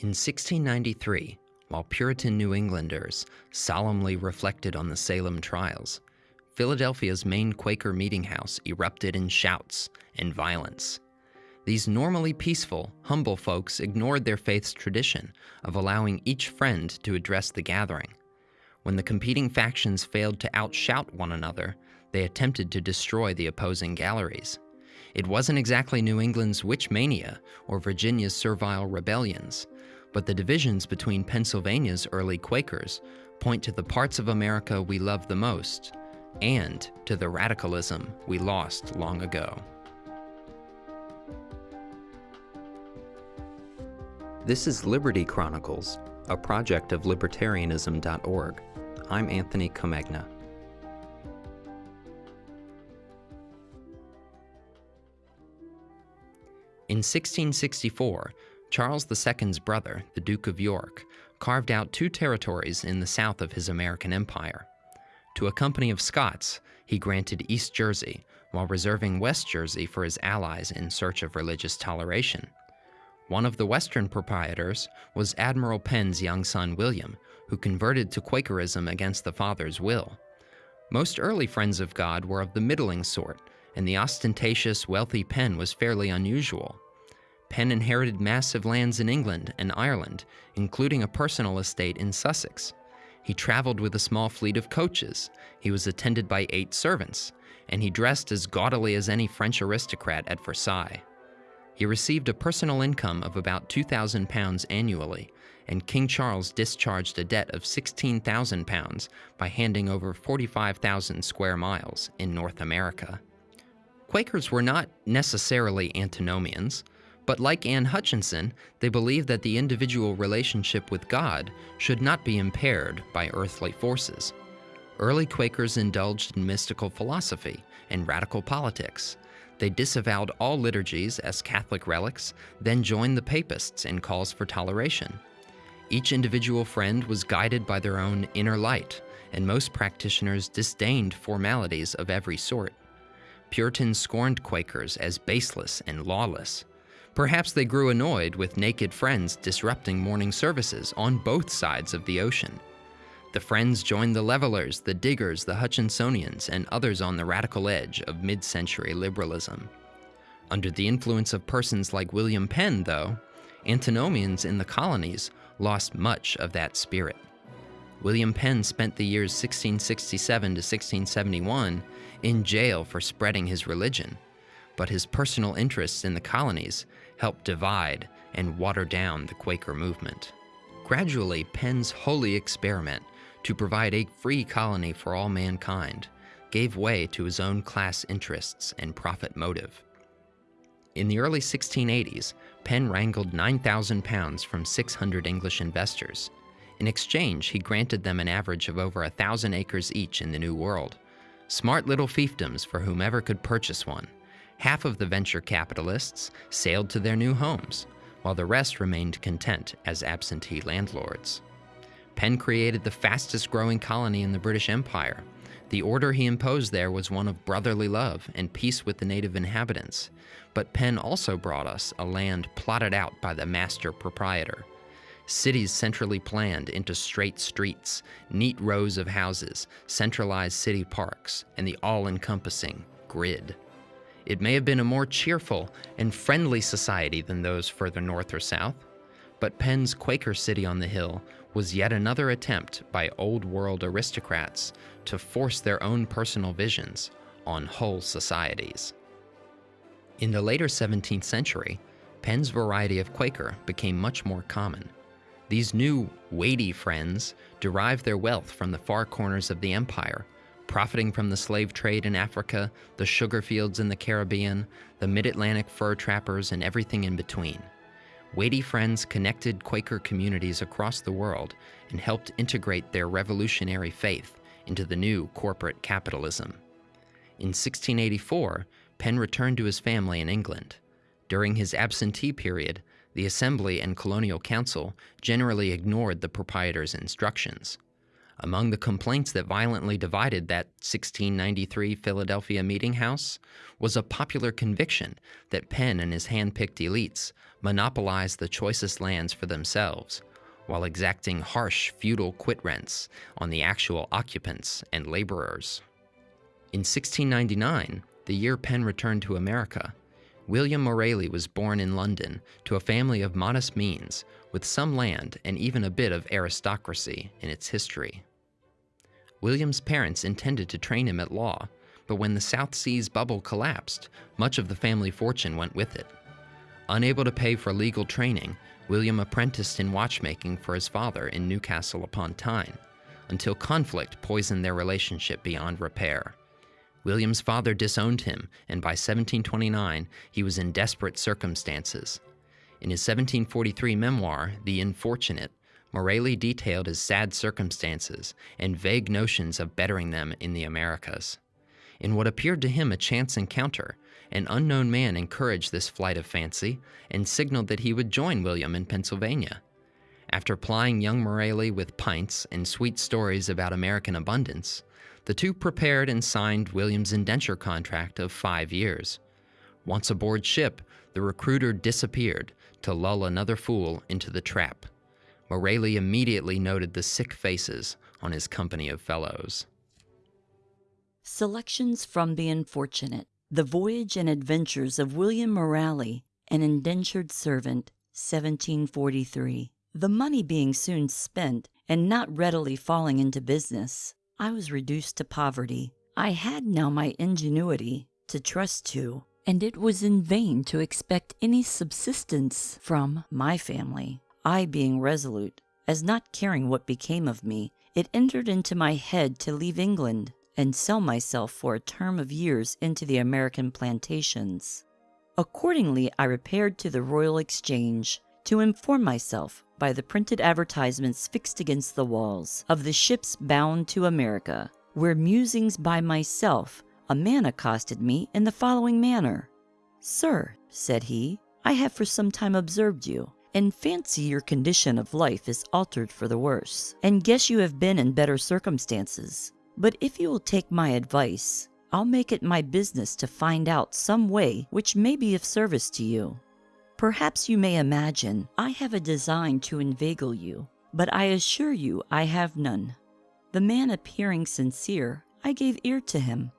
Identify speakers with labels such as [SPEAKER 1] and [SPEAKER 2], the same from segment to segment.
[SPEAKER 1] In 1693, while Puritan New Englanders solemnly reflected on the Salem trials, Philadelphia's main Quaker meeting house erupted in shouts and violence. These normally peaceful, humble folks ignored their faith's tradition of allowing each friend to address the gathering. When the competing factions failed to outshout one another, they attempted to destroy the opposing galleries. It wasn't exactly New England's witch mania or Virginia's servile rebellions, but the divisions between Pennsylvania's early Quakers point to the parts of America we love the most and to the radicalism we lost long ago. This is Liberty Chronicles, a project of libertarianism.org. I'm Anthony Comegna. In 1664, Charles II's brother, the Duke of York, carved out two territories in the south of his American empire. To a company of Scots, he granted East Jersey, while reserving West Jersey for his allies in search of religious toleration. One of the western proprietors was Admiral Penn's young son William, who converted to Quakerism against the father's will. Most early friends of God were of the middling sort, and the ostentatious, wealthy Penn was fairly unusual. Penn inherited massive lands in England and Ireland, including a personal estate in Sussex. He traveled with a small fleet of coaches, he was attended by eight servants, and he dressed as gaudily as any French aristocrat at Versailles. He received a personal income of about 2,000 pounds annually, and King Charles discharged a debt of 16,000 pounds by handing over 45,000 square miles in North America. Quakers were not necessarily antinomians, but like Anne Hutchinson, they believed that the individual relationship with God should not be impaired by earthly forces. Early Quakers indulged in mystical philosophy and radical politics. They disavowed all liturgies as Catholic relics, then joined the Papists in calls for toleration. Each individual friend was guided by their own inner light, and most practitioners disdained formalities of every sort. Puritans scorned Quakers as baseless and lawless. Perhaps they grew annoyed with naked friends disrupting morning services on both sides of the ocean. The Friends joined the Levelers, the Diggers, the Hutchinsonians, and others on the radical edge of mid century liberalism. Under the influence of persons like William Penn, though, antinomians in the colonies lost much of that spirit. William Penn spent the years 1667 to 1671 in jail for spreading his religion, but his personal interests in the colonies helped divide and water down the Quaker movement. Gradually, Penn's holy experiment to provide a free colony for all mankind gave way to his own class interests and profit motive. In the early 1680s, Penn wrangled 9,000 pounds from 600 English investors. In exchange, he granted them an average of over a thousand acres each in the New World. Smart little fiefdoms for whomever could purchase one. Half of the venture capitalists sailed to their new homes, while the rest remained content as absentee landlords. Penn created the fastest growing colony in the British Empire. The order he imposed there was one of brotherly love and peace with the native inhabitants. But Penn also brought us a land plotted out by the master proprietor. Cities centrally planned into straight streets, neat rows of houses, centralized city parks, and the all encompassing grid. It may have been a more cheerful and friendly society than those further north or south, but Penn's Quaker City on the Hill was yet another attempt by old world aristocrats to force their own personal visions on whole societies. In the later 17th century, Penn's variety of Quaker became much more common. These new, weighty friends derived their wealth from the far corners of the empire, profiting from the slave trade in Africa, the sugar fields in the Caribbean, the mid Atlantic fur trappers, and everything in between. Weighty Friends connected Quaker communities across the world and helped integrate their revolutionary faith into the new corporate capitalism. In 1684, Penn returned to his family in England. During his absentee period, the Assembly and Colonial Council generally ignored the proprietor's instructions. Among the complaints that violently divided that 1693 Philadelphia meeting house was a popular conviction that Penn and his hand picked elites monopolized the choicest lands for themselves, while exacting harsh feudal quit rents on the actual occupants and laborers. In 1699, the year Penn returned to America, William Moraley was born in London to a family of modest means, with some land and even a bit of aristocracy in its history. William's parents intended to train him at law, but when the South Seas bubble collapsed, much of the family fortune went with it. Unable to pay for legal training, William apprenticed in watchmaking for his father in Newcastle upon Tyne, until conflict poisoned their relationship beyond repair. William's father disowned him, and by 1729 he was in desperate circumstances. In his 1743 memoir, The Infortunate, Moraley detailed his sad circumstances and vague notions of bettering them in the Americas. In what appeared to him a chance encounter, an unknown man encouraged this flight of fancy and signaled that he would join William in Pennsylvania. After plying young Moraley with pints and sweet stories about American abundance, the two prepared and signed William's indenture contract of five years. Once aboard ship, the recruiter disappeared to lull another fool into the trap. Moraley immediately noted the sick faces on his company of fellows.
[SPEAKER 2] Selections from The Infortunate The Voyage and Adventures of William Moraley, an Indentured Servant, 1743. The money being soon spent, and not readily falling into business, I was reduced to poverty. I had now my ingenuity to trust to, and it was in vain to expect any subsistence from my family. I being resolute, as not caring what became of me, it entered into my head to leave England and sell myself for a term of years into the American plantations. Accordingly, I repaired to the Royal Exchange to inform myself by the printed advertisements fixed against the walls of the ships bound to America, where musings by myself, a man accosted me in the following manner Sir, said he, I have for some time observed you, and fancy your condition of life is altered for the worse, and guess you have been in better circumstances. But if you will take my advice, I'll make it my business to find out some way which may be of service to you. Perhaps you may imagine I have a design to inveigle you, but I assure you I have none. The man appearing sincere, I gave ear to him.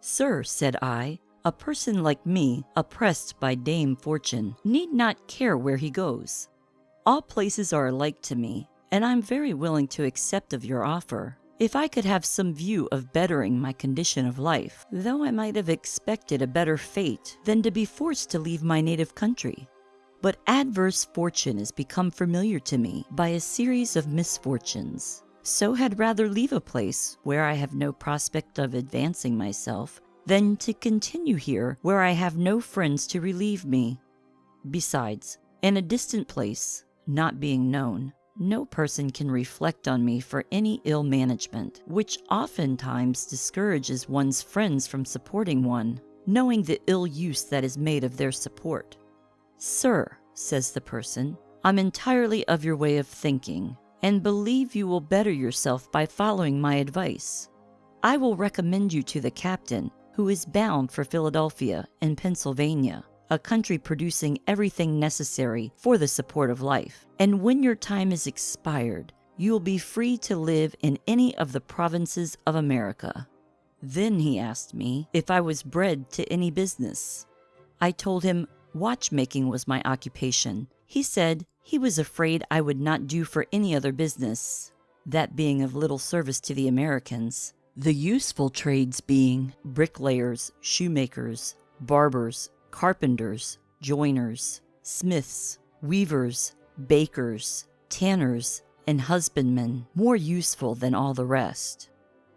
[SPEAKER 2] Sir, said I, a person like me, oppressed by Dame Fortune, need not care where he goes. All places are alike to me, and I'm very willing to accept of your offer. If I could have some view of bettering my condition of life, though I might have expected a better fate than to be forced to leave my native country. But adverse fortune has become familiar to me by a series of misfortunes. So had rather leave a place where I have no prospect of advancing myself than to continue here where I have no friends to relieve me. Besides, in a distant place, not being known, no person can reflect on me for any ill management, which oftentimes discourages one's friends from supporting one, knowing the ill use that is made of their support. Sir, says the person, I'm entirely of your way of thinking, and believe you will better yourself by following my advice. I will recommend you to the captain, who is bound for Philadelphia in Pennsylvania a country producing everything necessary for the support of life. And when your time is expired, you will be free to live in any of the provinces of America. Then he asked me if I was bred to any business. I told him watchmaking was my occupation. He said he was afraid I would not do for any other business, that being of little service to the Americans. The useful trades being bricklayers, shoemakers, barbers, carpenters, joiners, smiths, weavers, bakers, tanners, and husbandmen more useful than all the rest.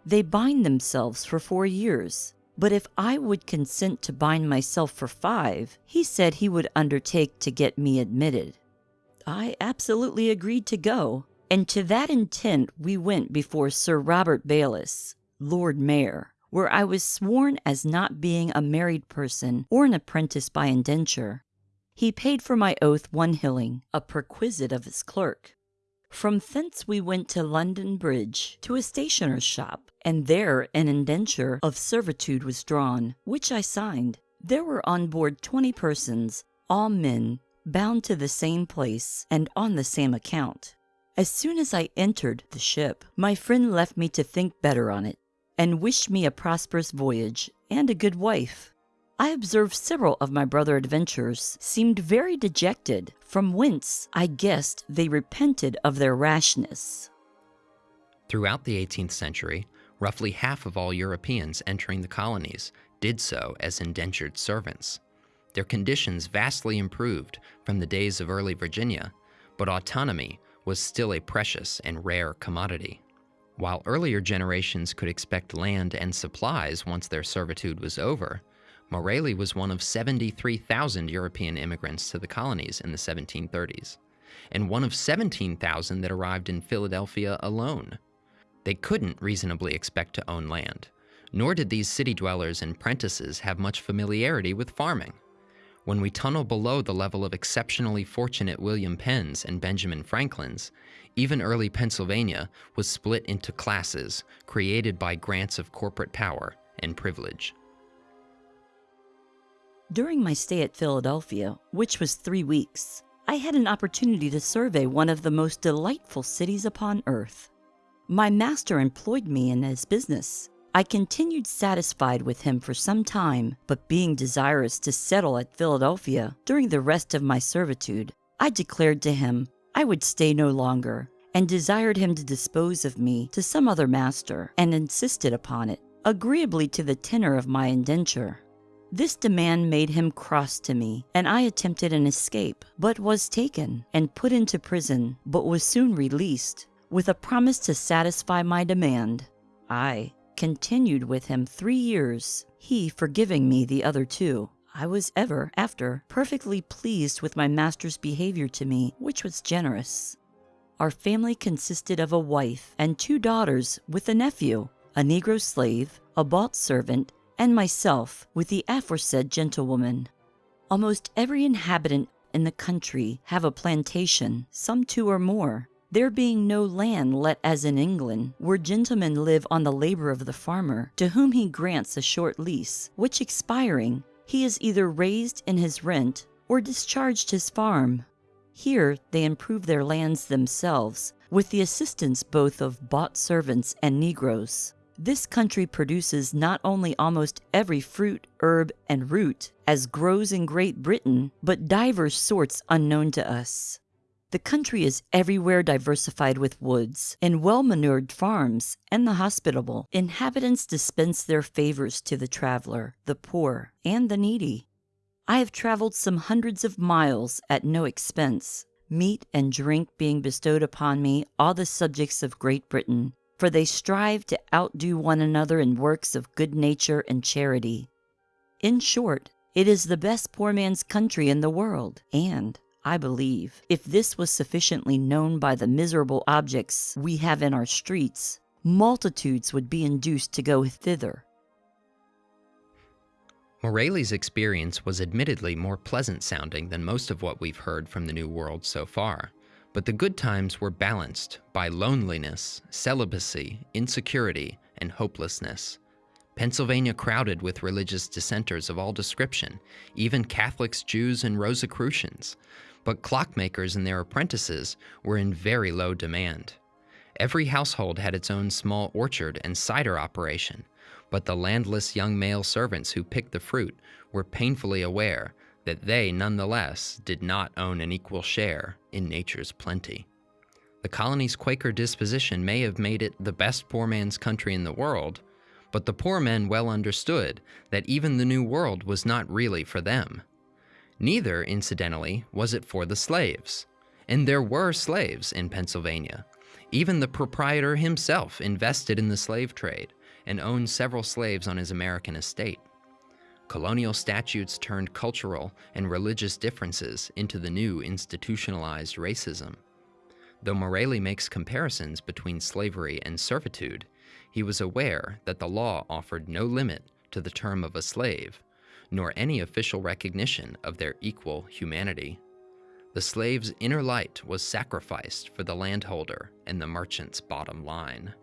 [SPEAKER 2] They bind themselves for four years, but if I would consent to bind myself for five, he said he would undertake to get me admitted. I absolutely agreed to go, and to that intent we went before Sir Robert Baylis, Lord Mayor, where I was sworn as not being a married person or an apprentice by indenture. He paid for my oath one hilling, a perquisite of his clerk. From thence we went to London Bridge, to a stationer's shop, and there an indenture of servitude was drawn, which I signed. There were on board twenty persons, all men, bound to the same place, and on the same account. As soon as I entered the ship, my friend left me to think better on it, and wished me a prosperous voyage and a good wife. I observed several of my brother adventurers seemed very dejected, from whence I guessed they repented of their rashness.
[SPEAKER 1] Throughout the 18th century, roughly half of all Europeans entering the colonies did so as indentured servants. Their conditions vastly improved from the days of early Virginia, but autonomy was still a precious and rare commodity. While earlier generations could expect land and supplies once their servitude was over, Moraley was one of 73,000 European immigrants to the colonies in the 1730s, and one of 17,000 that arrived in Philadelphia alone. They couldn't reasonably expect to own land, nor did these city dwellers and prentices have much familiarity with farming. When we tunnel below the level of exceptionally fortunate William Penn's and Benjamin Franklin's, even early Pennsylvania was split into classes created by grants of corporate power and privilege.
[SPEAKER 2] During my stay at Philadelphia, which was three weeks, I had an opportunity to survey one of the most delightful cities upon earth. My master employed me in his business, I continued satisfied with him for some time, but being desirous to settle at Philadelphia during the rest of my servitude, I declared to him I would stay no longer, and desired him to dispose of me to some other master, and insisted upon it, agreeably to the tenor of my indenture. This demand made him cross to me, and I attempted an escape, but was taken and put into prison, but was soon released, with a promise to satisfy my demand. I, continued with him three years, he forgiving me the other two. I was ever after perfectly pleased with my master's behavior to me, which was generous. Our family consisted of a wife and two daughters with a nephew, a Negro slave, a bought servant, and myself with the aforesaid gentlewoman. Almost every inhabitant in the country have a plantation, some two or more, there being no land let as in England, where gentlemen live on the labor of the farmer, to whom he grants a short lease, which expiring, he is either raised in his rent or discharged his farm. Here they improve their lands themselves, with the assistance both of bought servants and negroes. This country produces not only almost every fruit, herb, and root, as grows in Great Britain, but divers sorts unknown to us. The country is everywhere diversified with woods and well manured farms, and the hospitable inhabitants dispense their favors to the traveler, the poor, and the needy. I have traveled some hundreds of miles at no expense, meat and drink being bestowed upon me all the subjects of Great Britain, for they strive to outdo one another in works of good nature and charity. In short, it is the best poor man's country in the world, and I believe, if this was sufficiently known by the miserable objects we have in our streets, multitudes would be induced to go thither.
[SPEAKER 1] Moraley's experience was admittedly more pleasant sounding than most of what we've heard from the New World so far, but the good times were balanced by loneliness, celibacy, insecurity, and hopelessness. Pennsylvania crowded with religious dissenters of all description, even Catholics, Jews, and Rosicrucians but clockmakers and their apprentices were in very low demand. Every household had its own small orchard and cider operation, but the landless young male servants who picked the fruit were painfully aware that they nonetheless did not own an equal share in nature's plenty. The colony's Quaker disposition may have made it the best poor man's country in the world, but the poor men well understood that even the New World was not really for them. Neither, incidentally, was it for the slaves. And there were slaves in Pennsylvania. Even the proprietor himself invested in the slave trade and owned several slaves on his American estate. Colonial statutes turned cultural and religious differences into the new institutionalized racism. Though Moraley makes comparisons between slavery and servitude, he was aware that the law offered no limit to the term of a slave nor any official recognition of their equal humanity. The slave's inner light was sacrificed for the landholder and the merchant's bottom line.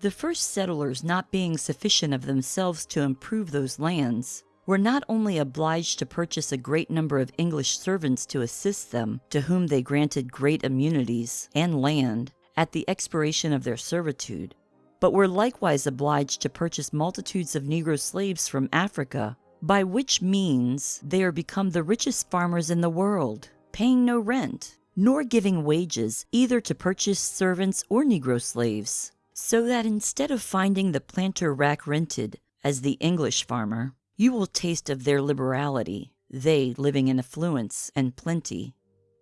[SPEAKER 2] The first settlers, not being sufficient of themselves to improve those lands, were not only obliged to purchase a great number of English servants to assist them, to whom they granted great immunities and land at the expiration of their servitude, but were likewise obliged to purchase multitudes of Negro slaves from Africa, by which means they are become the richest farmers in the world, paying no rent, nor giving wages either to purchase servants or Negro slaves so that instead of finding the planter rack rented as the English farmer, you will taste of their liberality, they living in affluence and plenty.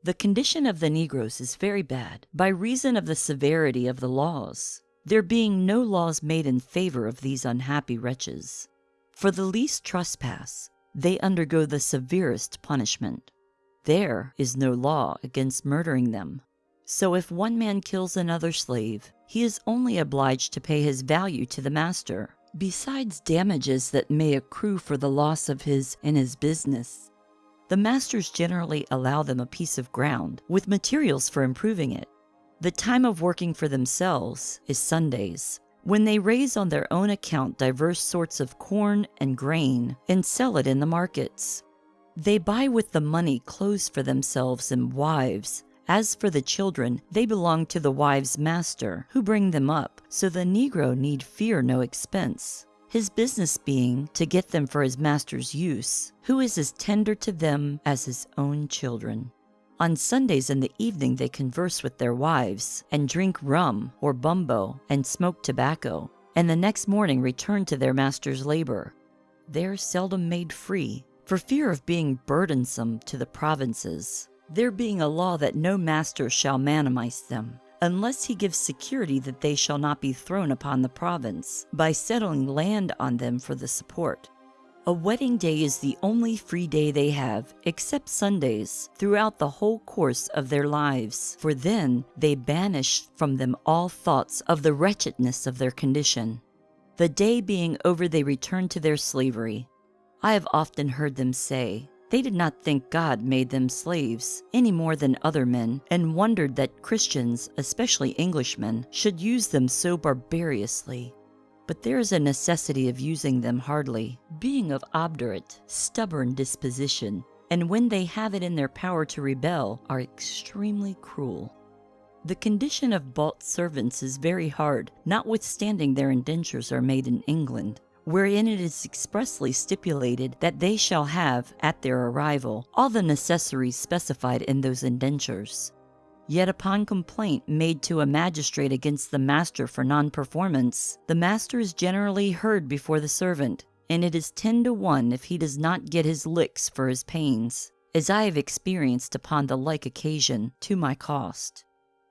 [SPEAKER 2] The condition of the Negroes is very bad by reason of the severity of the laws, there being no laws made in favor of these unhappy wretches. For the least trespass, they undergo the severest punishment. There is no law against murdering them. So if one man kills another slave, he is only obliged to pay his value to the master, besides damages that may accrue for the loss of his and his business. The masters generally allow them a piece of ground with materials for improving it. The time of working for themselves is Sundays, when they raise on their own account diverse sorts of corn and grain and sell it in the markets. They buy with the money clothes for themselves and wives, as for the children, they belong to the wives' master, who bring them up, so the Negro need fear no expense, his business being to get them for his master's use, who is as tender to them as his own children. On Sundays in the evening they converse with their wives, and drink rum or bumbo, and smoke tobacco, and the next morning return to their master's labor. They are seldom made free, for fear of being burdensome to the provinces there being a law that no master shall manumise them, unless he gives security that they shall not be thrown upon the province, by settling land on them for the support. A wedding day is the only free day they have, except Sundays, throughout the whole course of their lives, for then they banish from them all thoughts of the wretchedness of their condition. The day being over, they return to their slavery. I have often heard them say, they did not think God made them slaves any more than other men, and wondered that Christians, especially Englishmen, should use them so barbarously. But there is a necessity of using them hardly, being of obdurate, stubborn disposition, and when they have it in their power to rebel, are extremely cruel. The condition of bought servants is very hard, notwithstanding their indentures are made in England wherein it is expressly stipulated that they shall have, at their arrival, all the necessaries specified in those indentures. Yet upon complaint made to a magistrate against the master for non-performance, the master is generally heard before the servant, and it is ten to one if he does not get his licks for his pains, as I have experienced upon the like occasion, to my cost.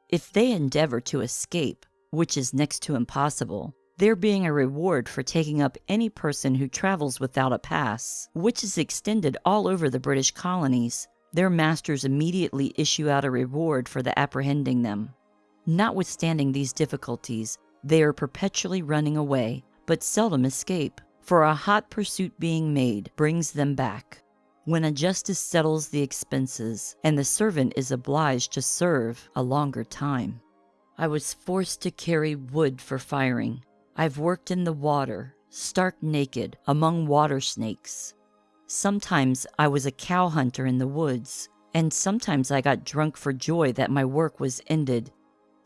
[SPEAKER 2] If they endeavor to escape, which is next to impossible, there being a reward for taking up any person who travels without a pass, which is extended all over the British colonies, their masters immediately issue out a reward for the apprehending them. Notwithstanding these difficulties, they are perpetually running away, but seldom escape, for a hot pursuit being made brings them back. When a justice settles the expenses, and the servant is obliged to serve a longer time. I was forced to carry wood for firing, I've worked in the water, stark naked, among water snakes. Sometimes I was a cow hunter in the woods, and sometimes I got drunk for joy that my work was ended.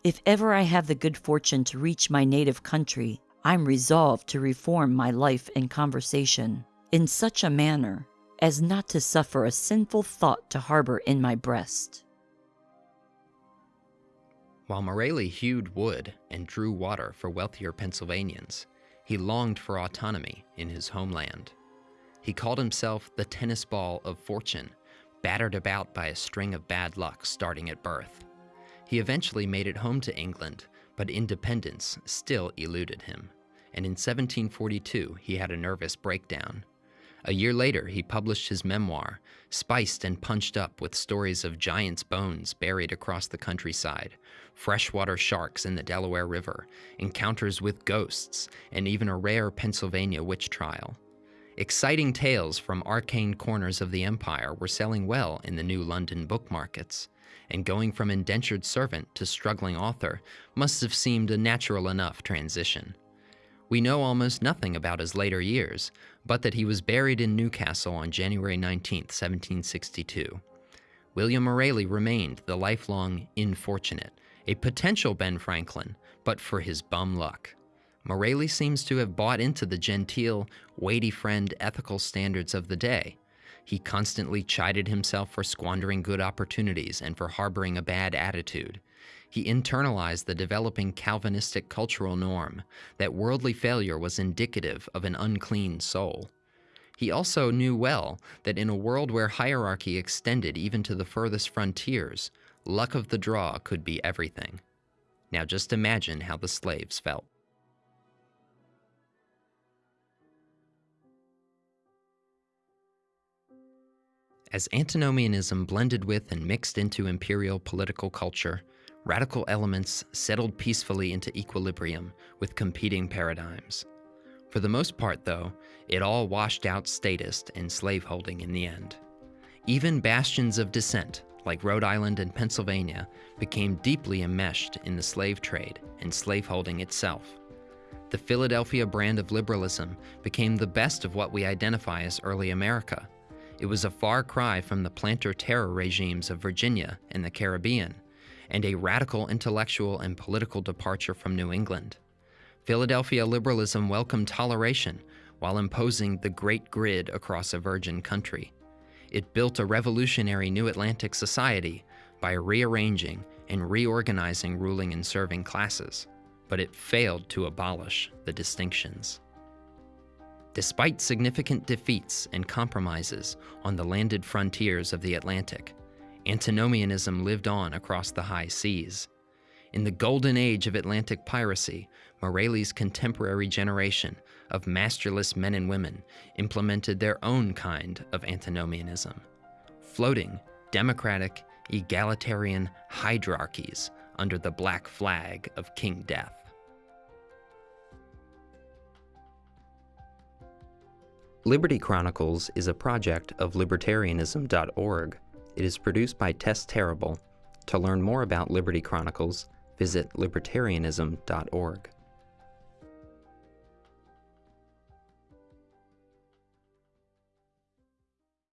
[SPEAKER 2] If ever I have the good fortune to reach my native country, I'm resolved to reform my life and conversation in such a manner as not to suffer a sinful thought to harbor in my breast.
[SPEAKER 1] While Moraley hewed wood and drew water for wealthier Pennsylvanians, he longed for autonomy in his homeland. He called himself the tennis ball of fortune, battered about by a string of bad luck starting at birth. He eventually made it home to England, but independence still eluded him, and in 1742 he had a nervous breakdown. A year later, he published his memoir, spiced and punched up with stories of giants' bones buried across the countryside, freshwater sharks in the Delaware River, encounters with ghosts, and even a rare Pennsylvania witch trial. Exciting tales from arcane corners of the empire were selling well in the new London book markets, and going from indentured servant to struggling author must have seemed a natural enough transition. We know almost nothing about his later years, but that he was buried in Newcastle on January 19, 1762. William Moraley remained the lifelong infortunate, a potential Ben Franklin, but for his bum luck. Moraley seems to have bought into the genteel, weighty friend ethical standards of the day. He constantly chided himself for squandering good opportunities and for harboring a bad attitude. He internalized the developing Calvinistic cultural norm that worldly failure was indicative of an unclean soul. He also knew well that in a world where hierarchy extended even to the furthest frontiers, luck of the draw could be everything. Now just imagine how the slaves felt. As antinomianism blended with and mixed into imperial political culture, radical elements settled peacefully into equilibrium with competing paradigms. For the most part, though, it all washed out statist and slaveholding in the end. Even bastions of dissent, like Rhode Island and Pennsylvania, became deeply enmeshed in the slave trade and slaveholding itself. The Philadelphia brand of liberalism became the best of what we identify as early America it was a far cry from the planter terror regimes of Virginia and the Caribbean, and a radical intellectual and political departure from New England. Philadelphia liberalism welcomed toleration while imposing the great grid across a virgin country. It built a revolutionary New Atlantic society by rearranging and reorganizing ruling and serving classes, but it failed to abolish the distinctions. Despite significant defeats and compromises on the landed frontiers of the Atlantic, antinomianism lived on across the high seas. In the golden age of Atlantic piracy, Moraley's contemporary generation of masterless men and women implemented their own kind of antinomianism, floating democratic, egalitarian hierarchies under the black flag of King Death. Liberty Chronicles is a project of libertarianism.org. It is produced by Tess Terrible. To learn more about Liberty Chronicles, visit libertarianism.org.